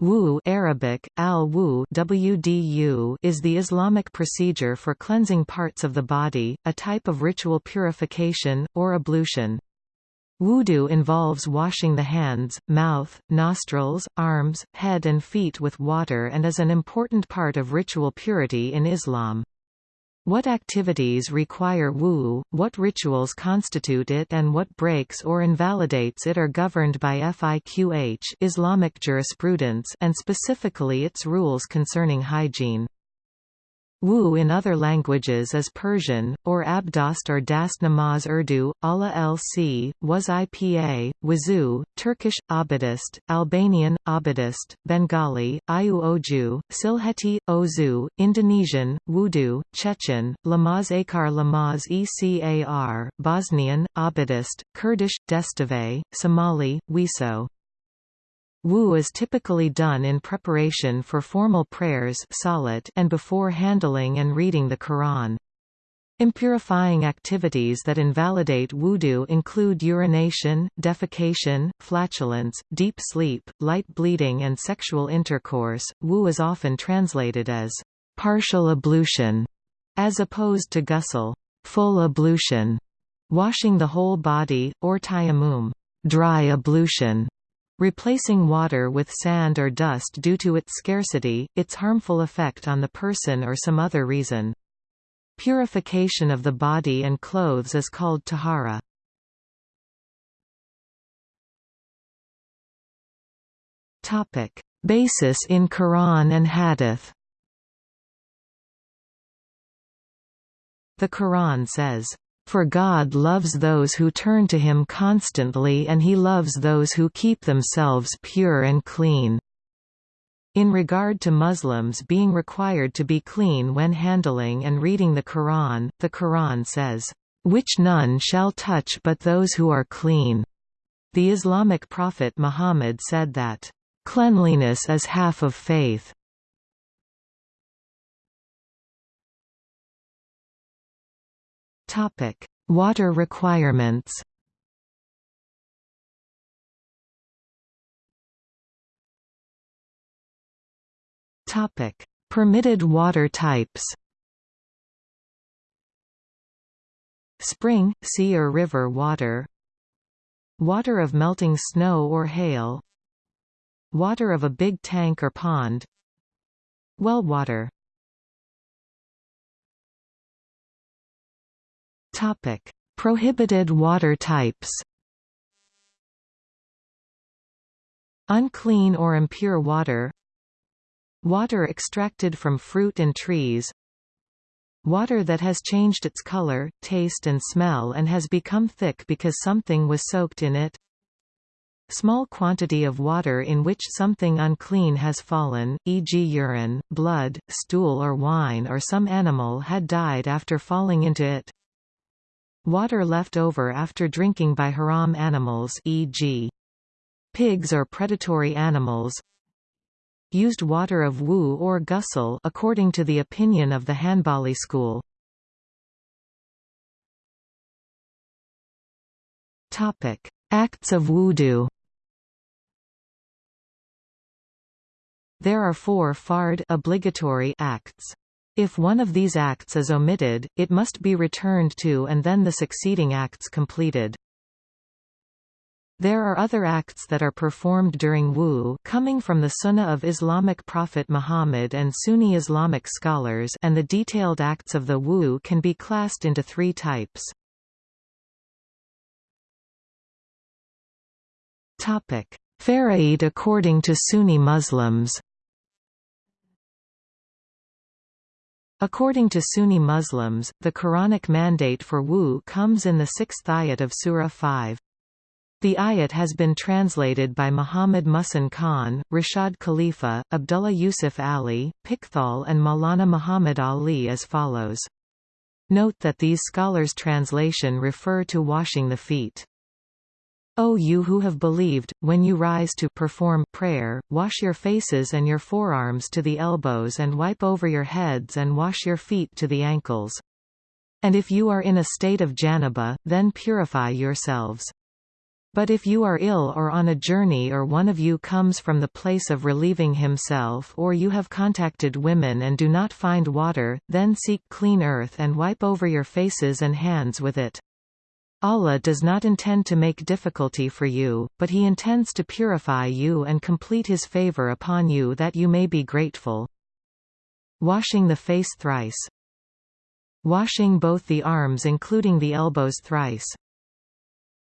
Wu Arabic, al -wu WDU is the Islamic procedure for cleansing parts of the body, a type of ritual purification, or ablution. Wudu involves washing the hands, mouth, nostrils, arms, head and feet with water and is an important part of ritual purity in Islam. What activities require wu, what rituals constitute it and what breaks or invalidates it are governed by fiqh Islamic jurisprudence and specifically its rules concerning hygiene. Wu in other languages is Persian, or Abdast or Dast Namaz Urdu, Allah lc, was IPA, Wazu, Turkish, Abadist, Albanian, Abadist, Bengali, Ayu Oju, Silheti, Ozu, Indonesian, Wudu, Chechen, Lamaz Akar Lamaz Ecar, Bosnian, Abadist, Kurdish, Destave, Somali, Wiso. Wu is typically done in preparation for formal prayers and before handling and reading the Quran. Impurifying activities that invalidate wudu include urination, defecation, flatulence, deep sleep, light bleeding and sexual intercourse. Wu is often translated as partial ablution as opposed to ghusl, full ablution, washing the whole body, or tayammum, dry ablution. Replacing water with sand or dust due to its scarcity, its harmful effect on the person or some other reason. Purification of the body and clothes is called tahara. Basis in Quran and Hadith The Quran says, for God loves those who turn to him constantly and he loves those who keep themselves pure and clean. In regard to Muslims being required to be clean when handling and reading the Quran, the Quran says, "...which none shall touch but those who are clean." The Islamic prophet Muhammad said that, "...cleanliness is half of faith." Topic: Water requirements. Topic: Permitted water types. Spring, sea or river water Water of melting snow or hail Water of a big tank or pond Well water Topic: Prohibited water types. Unclean or impure water Water extracted from fruit and trees Water that has changed its color, taste and smell and has become thick because something was soaked in it Small quantity of water in which something unclean has fallen, e.g. urine, blood, stool or wine or some animal had died after falling into it Water left over after drinking by haram animals e.g. pigs or predatory animals used water of wu or ghusl according to the opinion of the Hanbali school. Topic: Acts of wudu. There are four fard obligatory acts. If one of these acts is omitted, it must be returned to and then the succeeding acts completed. There are other acts that are performed during Wu coming from the Sunnah of Islamic Prophet Muhammad and Sunni Islamic scholars and the detailed acts of the Wu can be classed into three types. Faraid according to Sunni Muslims According to Sunni Muslims, the Quranic mandate for wu comes in the sixth ayat of Surah 5. The ayat has been translated by Muhammad Muhsin Khan, Rashad Khalifa, Abdullah Yusuf Ali, Pickthall and Maulana Muhammad Ali as follows. Note that these scholars' translation refer to washing the feet. O you who have believed, when you rise to perform prayer, wash your faces and your forearms to the elbows and wipe over your heads and wash your feet to the ankles. And if you are in a state of janaba, then purify yourselves. But if you are ill or on a journey or one of you comes from the place of relieving himself or you have contacted women and do not find water, then seek clean earth and wipe over your faces and hands with it. Allah does not intend to make difficulty for you, but He intends to purify you and complete His favor upon you that you may be grateful. Washing the face thrice. Washing both the arms including the elbows thrice.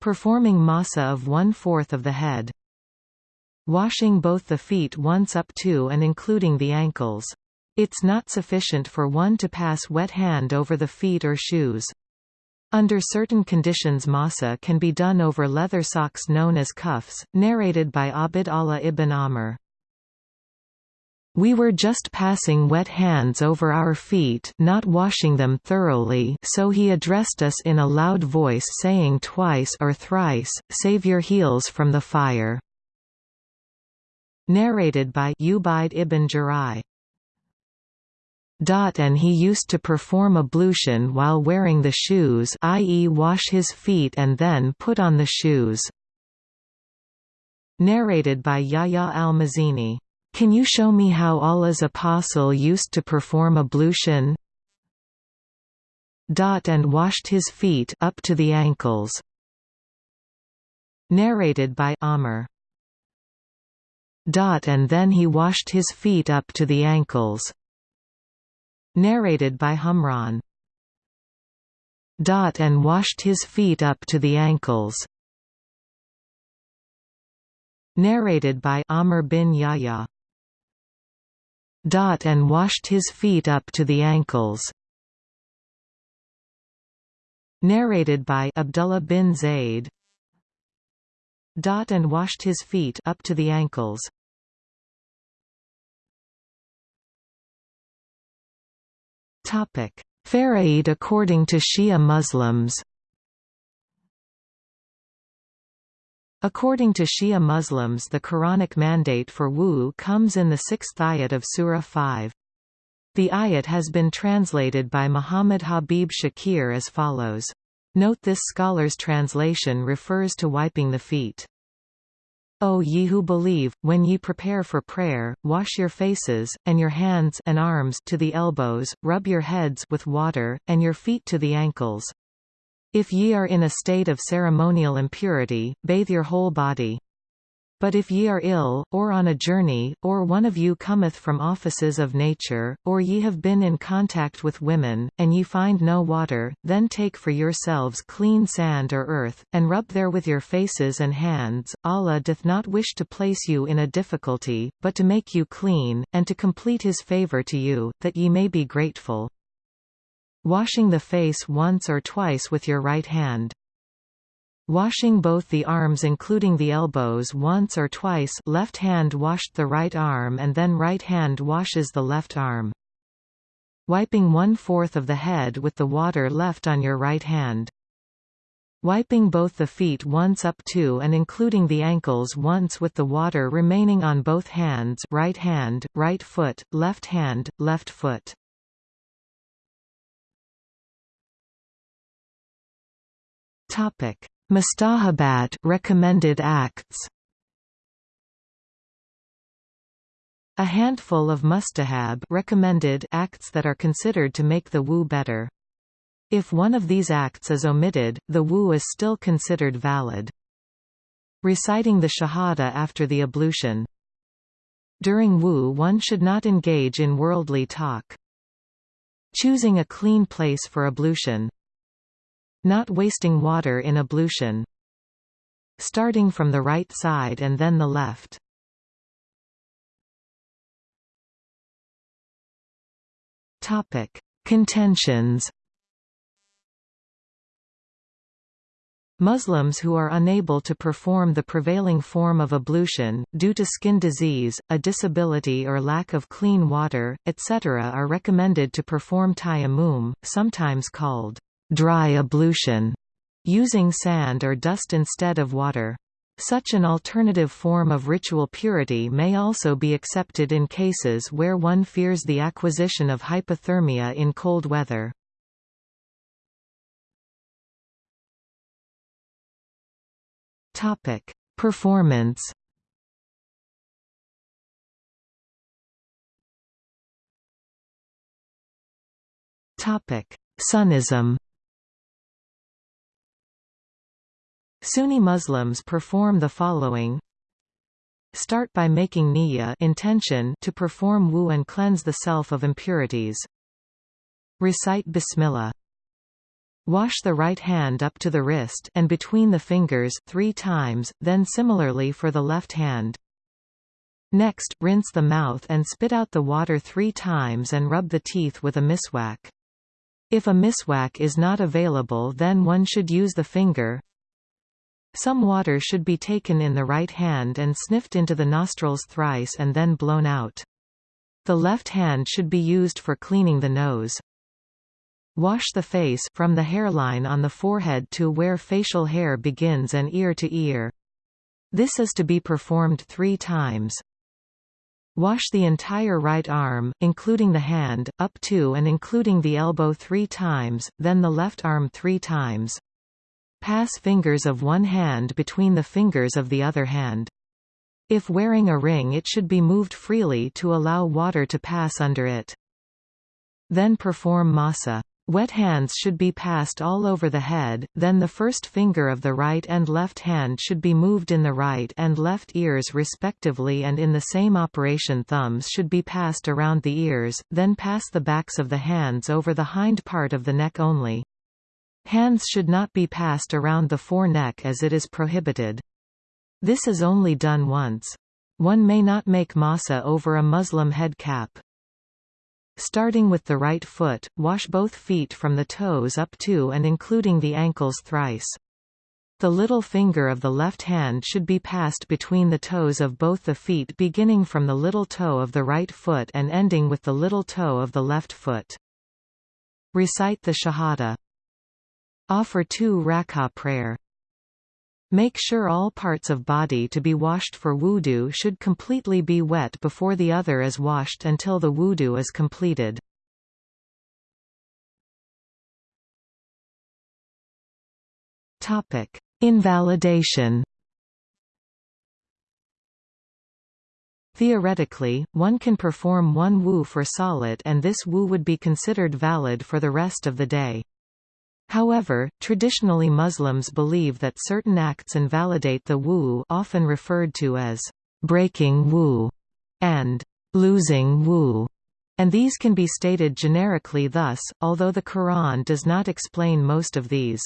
Performing masa of one-fourth of the head. Washing both the feet once up to and including the ankles. It's not sufficient for one to pass wet hand over the feet or shoes. Under certain conditions masa can be done over leather socks known as khuffs, narrated by Abd Allah ibn Amr. We were just passing wet hands over our feet not washing them thoroughly so he addressed us in a loud voice saying twice or thrice, save your heels from the fire. Narrated by Ubaid ibn Jurai. And he used to perform ablution while wearing the shoes i.e. wash his feet and then put on the shoes. Narrated by Yahya al-Mazini can you show me how Allah's apostle used to perform ablution? And washed his feet up to the ankles. Narrated by Amr. And then he washed his feet up to the ankles. Narrated by Humran. Dot and washed his feet up to the ankles. Narrated by Amr bin Yahya Dot and washed his feet up to the ankles. Narrated by Abdullah bin Zayd. and washed his feet up to the ankles. Faraid according to Shia Muslims. According to Shia Muslims the Quranic mandate for wu comes in the sixth ayat of Surah 5. The ayat has been translated by Muhammad Habib Shakir as follows. Note this scholar's translation refers to wiping the feet. O ye who believe, when ye prepare for prayer, wash your faces, and your hands and arms to the elbows, rub your heads with water, and your feet to the ankles. If ye are in a state of ceremonial impurity, bathe your whole body. But if ye are ill, or on a journey, or one of you cometh from offices of nature, or ye have been in contact with women, and ye find no water, then take for yourselves clean sand or earth, and rub therewith your faces and hands. Allah doth not wish to place you in a difficulty, but to make you clean, and to complete his favor to you, that ye may be grateful. Washing the face once or twice with your right hand. Washing both the arms including the elbows once or twice left hand washed the right arm and then right hand washes the left arm. Wiping one-fourth of the head with the water left on your right hand. Wiping both the feet once up to and including the ankles once with the water remaining on both hands right hand, right foot, left hand, left foot. Topic: Mustahabat recommended acts. A handful of mustahab recommended acts that are considered to make the wu better. If one of these acts is omitted, the wu is still considered valid. Reciting the shahada after the ablution. During wu one should not engage in worldly talk. Choosing a clean place for ablution. Not wasting water in ablution. Starting from the right side and then the left. Topic: Contentions. Muslims who are unable to perform the prevailing form of ablution, due to skin disease, a disability or lack of clean water, etc. are recommended to perform tayammum, sometimes called dry ablution, using sand or dust instead of water. Such an alternative form of ritual purity may also be accepted in cases where one fears the acquisition of hypothermia in cold weather. Topic: Performance. Topic: Sunnism. Sunni Muslims perform the following Start by making niyya intention to perform wu and cleanse the self of impurities. Recite Bismillah. Wash the right hand up to the wrist and between the fingers three times, then similarly for the left hand. Next, rinse the mouth and spit out the water three times and rub the teeth with a miswak. If a miswak is not available then one should use the finger. Some water should be taken in the right hand and sniffed into the nostrils thrice and then blown out. The left hand should be used for cleaning the nose. Wash the face from the hairline on the forehead to where facial hair begins and ear to ear. This is to be performed three times. Wash the entire right arm, including the hand, up to and including the elbow three times, then the left arm three times. Pass fingers of one hand between the fingers of the other hand. If wearing a ring it should be moved freely to allow water to pass under it. Then perform masa. Wet hands should be passed all over the head, then the first finger of the right and left hand should be moved in the right and left ears respectively and in the same operation thumbs should be passed around the ears, then pass the backs of the hands over the hind part of the neck only. Hands should not be passed around the foreneck as it is prohibited. This is only done once. One may not make masa over a Muslim head cap. Starting with the right foot, wash both feet from the toes up to and including the ankles thrice. The little finger of the left hand should be passed between the toes of both the feet beginning from the little toe of the right foot and ending with the little toe of the left foot. Recite the Shahada. Offer two rak'ah prayer. Make sure all parts of body to be washed for wudu should completely be wet before the other is washed until the wudu is completed. Topic: Invalidation. Theoretically, one can perform one wu for salat and this wu would be considered valid for the rest of the day. However, traditionally Muslims believe that certain acts invalidate the wu often referred to as breaking wu and losing wu, and these can be stated generically thus, although the Quran does not explain most of these.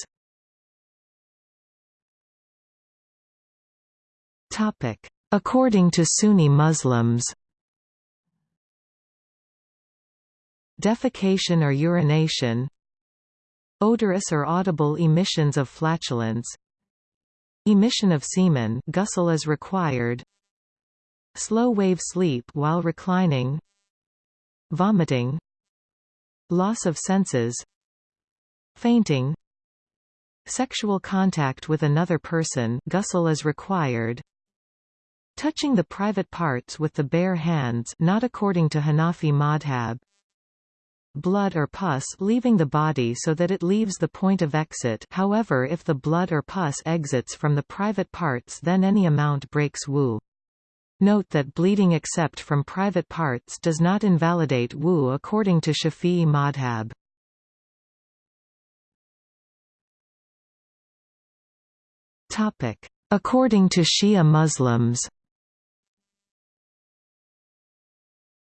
According to Sunni Muslims Defecation or urination Odorous or audible emissions of flatulence. Emission of semen ghusl is required. Slow wave sleep while reclining. Vomiting. Loss of senses. Fainting. Sexual contact with another person ghusl is required. Touching the private parts with the bare hands not according to Hanafi madhab blood or pus leaving the body so that it leaves the point of exit however if the blood or pus exits from the private parts then any amount breaks wu. Note that bleeding except from private parts does not invalidate wu according to Shafi'i madhab. According to Shia Muslims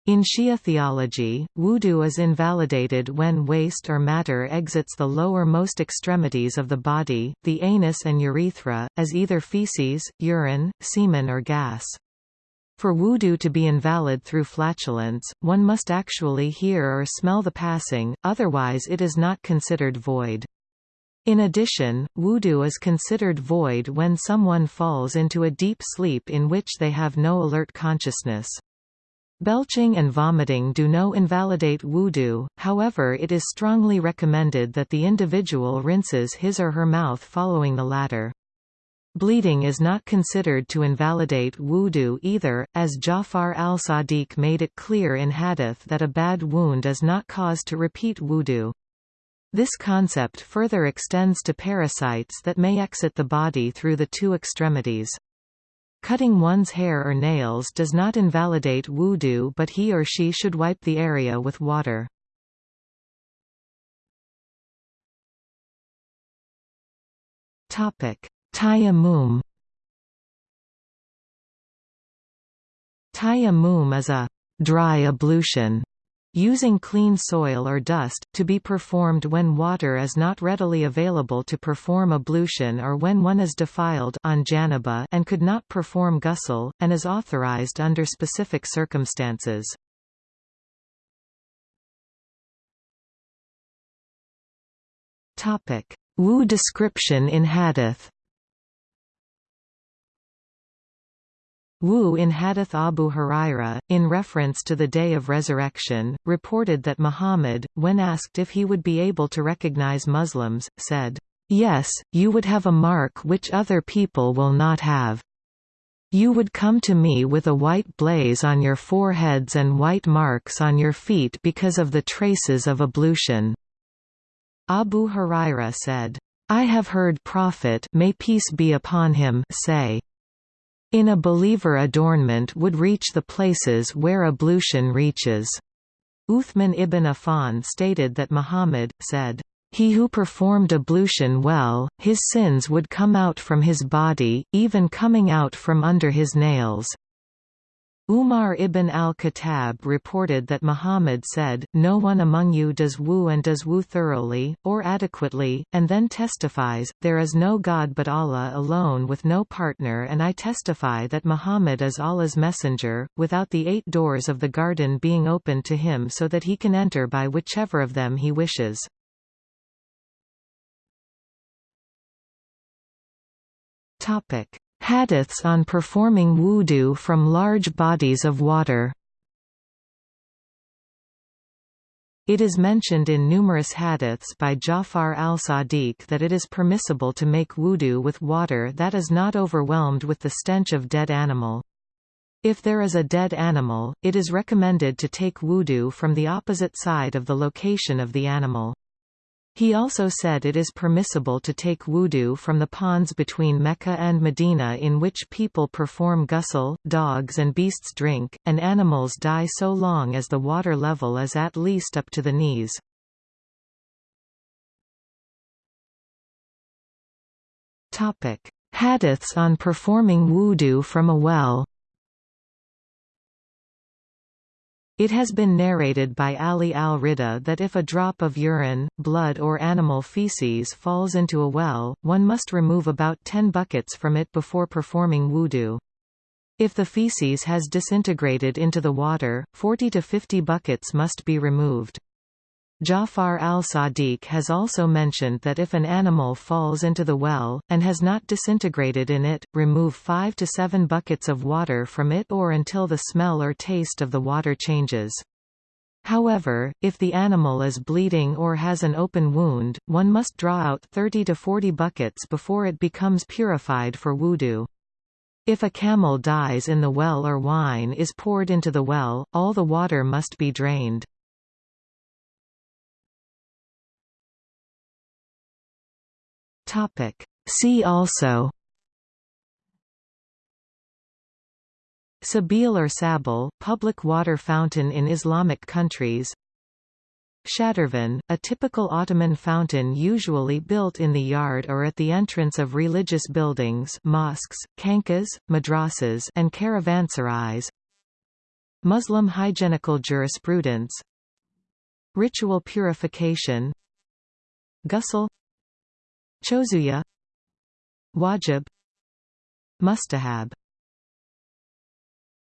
In Shia theology, wudu is invalidated when waste or matter exits the lower-most extremities of the body, the anus and urethra, as either feces, urine, semen or gas. For wudu to be invalid through flatulence, one must actually hear or smell the passing, otherwise it is not considered void. In addition, wudu is considered void when someone falls into a deep sleep in which they have no alert consciousness. Belching and vomiting do no invalidate wudu, however it is strongly recommended that the individual rinses his or her mouth following the latter. Bleeding is not considered to invalidate wudu either, as Ja'far al-Sadiq made it clear in hadith that a bad wound is not cause to repeat wudu. This concept further extends to parasites that may exit the body through the two extremities. Cutting one's hair or nails does not invalidate wudu but he or she should wipe the area with water. Tayammum. Tayammum is a dry ablution using clean soil or dust, to be performed when water is not readily available to perform ablution or when one is defiled on janaba and could not perform ghusl, and is authorized under specific circumstances. Wu description in hadith Wu in Hadith Abu Huraira, in reference to the Day of Resurrection, reported that Muhammad, when asked if he would be able to recognize Muslims, said, "'Yes, you would have a mark which other people will not have. You would come to me with a white blaze on your foreheads and white marks on your feet because of the traces of ablution." Abu Huraira said, I have heard Prophet may peace be upon him say, in a believer adornment would reach the places where ablution reaches. Uthman ibn Affan stated that Muhammad, said, he who performed ablution well, his sins would come out from his body, even coming out from under his nails. Umar ibn al-Khattab reported that Muhammad said, No one among you does wu and does wu thoroughly, or adequately, and then testifies, There is no God but Allah alone with no partner and I testify that Muhammad is Allah's messenger, without the eight doors of the garden being opened to him so that he can enter by whichever of them he wishes. Topic. Hadiths on performing wudu from large bodies of water It is mentioned in numerous hadiths by Ja'far al-Sadiq that it is permissible to make wudu with water that is not overwhelmed with the stench of dead animal. If there is a dead animal, it is recommended to take wudu from the opposite side of the location of the animal. He also said it is permissible to take wudu from the ponds between Mecca and Medina in which people perform ghusl, dogs and beasts drink, and animals die so long as the water level is at least up to the knees. Hadiths on performing wudu from a well It has been narrated by Ali al-Rida that if a drop of urine, blood or animal feces falls into a well, one must remove about 10 buckets from it before performing wudu. If the feces has disintegrated into the water, 40 to 50 buckets must be removed. Ja'far al-Sadiq has also mentioned that if an animal falls into the well, and has not disintegrated in it, remove 5 to 7 buckets of water from it or until the smell or taste of the water changes. However, if the animal is bleeding or has an open wound, one must draw out 30 to 40 buckets before it becomes purified for wudu. If a camel dies in the well or wine is poured into the well, all the water must be drained. Topic. See also. Sabil or Sabil, public water fountain in Islamic countries. Shadurvan, a typical Ottoman fountain usually built in the yard or at the entrance of religious buildings mosques, khanqahs, madrasas and caravanserais Muslim hygienical jurisprudence. Ritual purification. Ghusl Chozuya Wajib Mustahab